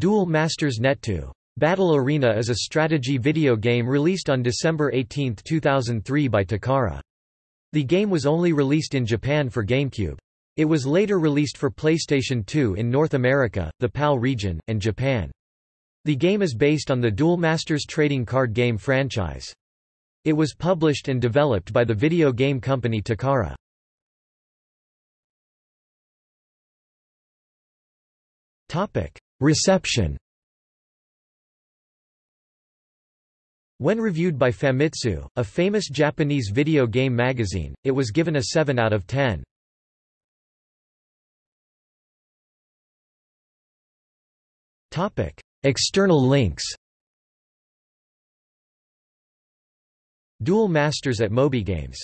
Duel Masters Net2. Battle Arena is a strategy video game released on December 18, 2003 by Takara. The game was only released in Japan for GameCube. It was later released for PlayStation 2 in North America, the PAL region, and Japan. The game is based on the Duel Masters trading card game franchise. It was published and developed by the video game company Takara. Reception. When reviewed by Famitsu, a famous Japanese video game magazine, it was given a 7 out of 10. External links. Duel Masters at MobyGames